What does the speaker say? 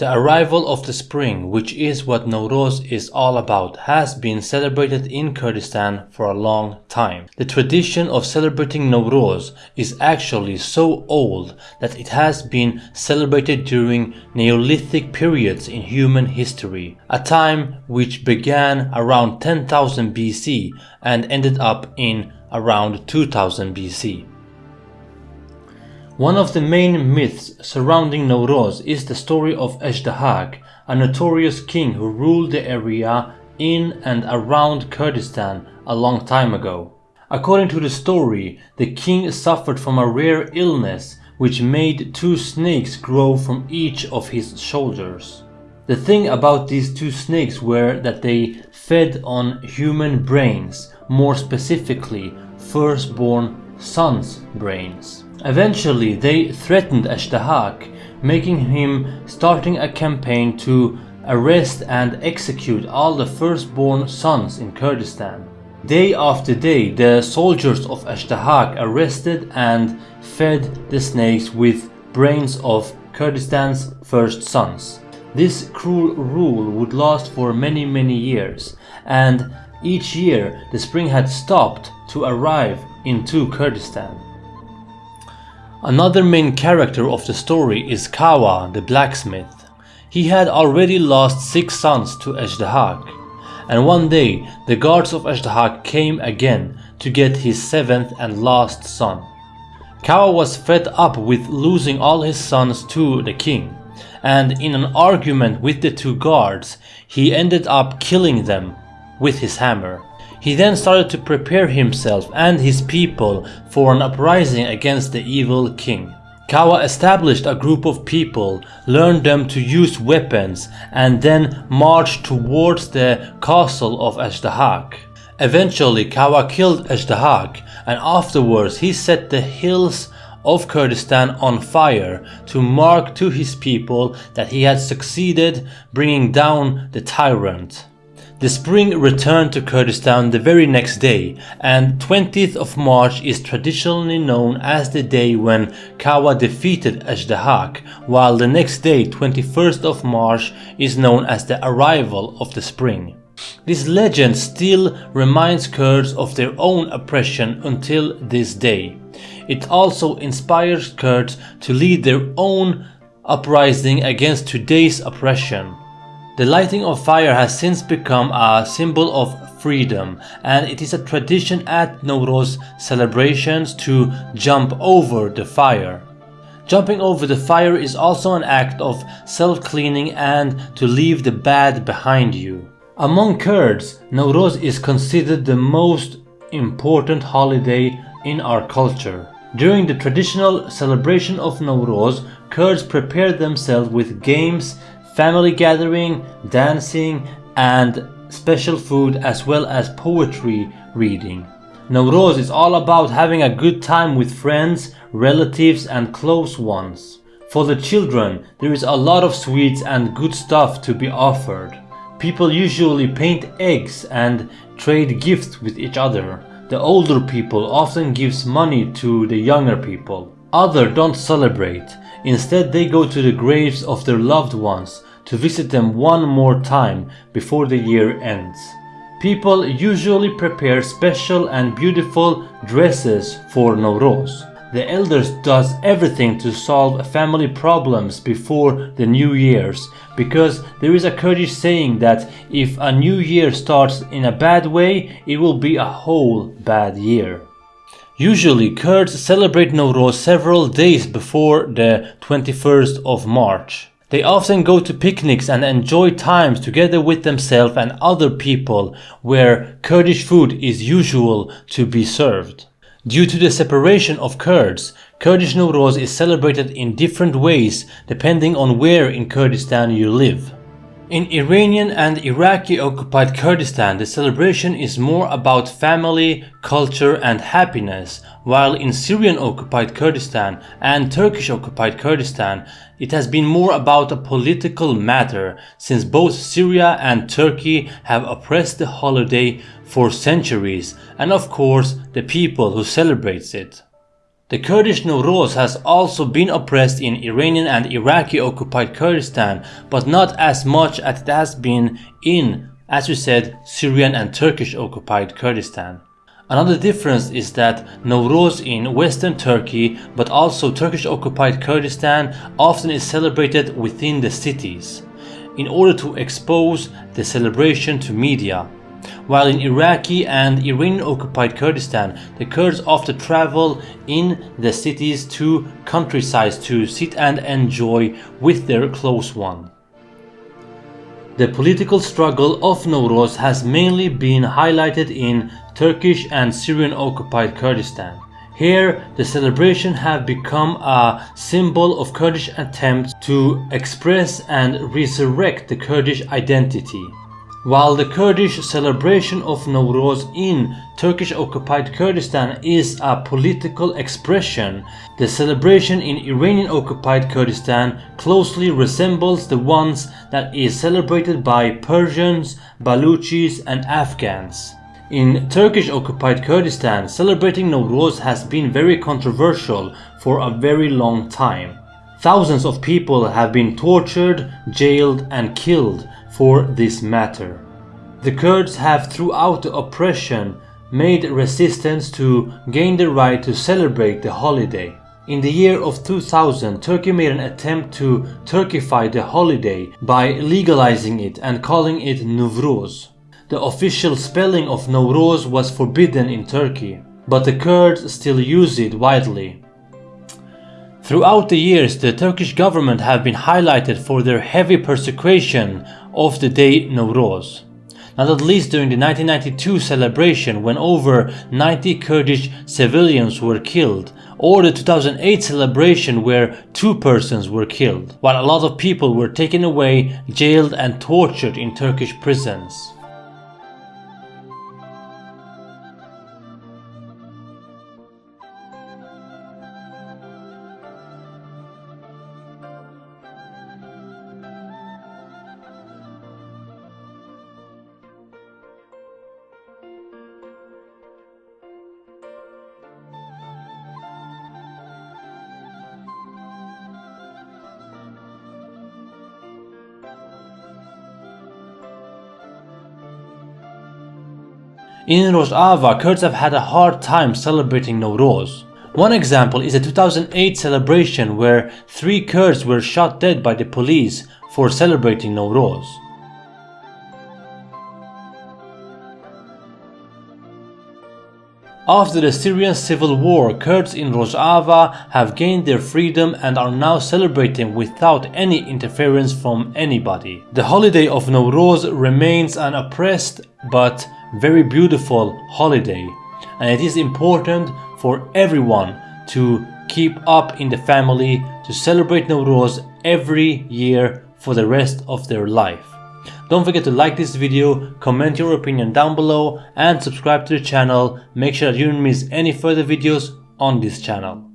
The arrival of the spring, which is what Nowruz is all about, has been celebrated in Kurdistan for a long time. The tradition of celebrating Nowruz is actually so old that it has been celebrated during Neolithic periods in human history, a time which began around 10,000 BC and ended up in around 2000 BC. One of the main myths surrounding Nowruz is the story of Ejdahak, a notorious king who ruled the area in and around Kurdistan a long time ago. According to the story, the king suffered from a rare illness which made two snakes grow from each of his shoulders. The thing about these two snakes were that they fed on human brains, more specifically firstborn sons' brains. Eventually, they threatened Ashtahak, making him starting a campaign to arrest and execute all the firstborn sons in Kurdistan. Day after day, the soldiers of Ashtahak arrested and fed the snakes with brains of Kurdistan's first sons. This cruel rule would last for many many years, and each year the spring had stopped to arrive into Kurdistan. Another main character of the story is Kawa, the blacksmith. He had already lost six sons to Ejdahak, and one day the guards of Ejdahak came again to get his seventh and last son. Kawa was fed up with losing all his sons to the king, and in an argument with the two guards, he ended up killing them with his hammer. He then started to prepare himself and his people for an uprising against the evil king. Kawa established a group of people, learned them to use weapons, and then marched towards the castle of Ejdahak. Eventually, Kawa killed Ejdahak, and afterwards he set the hills of Kurdistan on fire to mark to his people that he had succeeded bringing down the tyrant. The spring returned to Kurdistan the very next day, and 20th of March is traditionally known as the day when Kawa defeated Ejdahak, while the next day, 21st of March, is known as the arrival of the spring. This legend still reminds Kurds of their own oppression until this day. It also inspires Kurds to lead their own uprising against today's oppression. The lighting of fire has since become a symbol of freedom and it is a tradition at Nowruz celebrations to jump over the fire. Jumping over the fire is also an act of self-cleaning and to leave the bad behind you. Among Kurds, Nowruz is considered the most important holiday in our culture. During the traditional celebration of Nowruz, Kurds prepare themselves with games, family gathering, dancing and special food as well as poetry reading. Nowruz is all about having a good time with friends, relatives and close ones. For the children, there is a lot of sweets and good stuff to be offered. People usually paint eggs and trade gifts with each other. The older people often gives money to the younger people. Other don't celebrate. Instead they go to the graves of their loved ones to visit them one more time before the year ends. People usually prepare special and beautiful dresses for Nowruz. The elders does everything to solve family problems before the new year's because there is a Kurdish saying that if a new year starts in a bad way, it will be a whole bad year. Usually Kurds celebrate Nowruz several days before the 21st of March. They often go to picnics and enjoy times together with themselves and other people where Kurdish food is usual to be served. Due to the separation of Kurds, Kurdish Nowruz is celebrated in different ways depending on where in Kurdistan you live. In Iranian and Iraqi occupied Kurdistan, the celebration is more about family, culture and happiness, while in Syrian occupied Kurdistan and Turkish occupied Kurdistan, it has been more about a political matter since both Syria and Turkey have oppressed the holiday for centuries and of course the people who celebrates it. The Kurdish Nowruz has also been oppressed in Iranian and Iraqi occupied Kurdistan, but not as much as it has been in, as we said, Syrian and Turkish occupied Kurdistan. Another difference is that Nowruz in western Turkey, but also Turkish occupied Kurdistan, often is celebrated within the cities, in order to expose the celebration to media. While in Iraqi and Iranian occupied Kurdistan, the Kurds often travel in the cities to countrysides to sit and enjoy with their close one. The political struggle of Nowruz has mainly been highlighted in Turkish and Syrian occupied Kurdistan. Here, the celebration have become a symbol of Kurdish attempts to express and resurrect the Kurdish identity. While the Kurdish celebration of Nowruz in Turkish-occupied Kurdistan is a political expression, the celebration in Iranian-occupied Kurdistan closely resembles the ones that is celebrated by Persians, Baluchis and Afghans. In Turkish-occupied Kurdistan, celebrating Nowruz has been very controversial for a very long time. Thousands of people have been tortured, jailed and killed for this matter. The Kurds have throughout the oppression made resistance to gain the right to celebrate the holiday. In the year of 2000, Turkey made an attempt to Turkify the holiday by legalizing it and calling it Nevruz. The official spelling of Nowruz was forbidden in Turkey, but the Kurds still use it widely. Throughout the years, the Turkish government have been highlighted for their heavy persecution of the day Nowruz. Not at least during the 1992 celebration when over 90 Kurdish civilians were killed, or the 2008 celebration where two persons were killed, while a lot of people were taken away, jailed and tortured in Turkish prisons. In Rojava, Kurds have had a hard time celebrating Nowruz. One example is a 2008 celebration where three Kurds were shot dead by the police for celebrating Nowruz. After the Syrian civil war, Kurds in Rojava have gained their freedom and are now celebrating without any interference from anybody. The holiday of Nowruz remains an oppressed but very beautiful holiday and it is important for everyone to keep up in the family to celebrate Nowruz every year for the rest of their life. Don't forget to like this video, comment your opinion down below and subscribe to the channel. Make sure that you don't miss any further videos on this channel.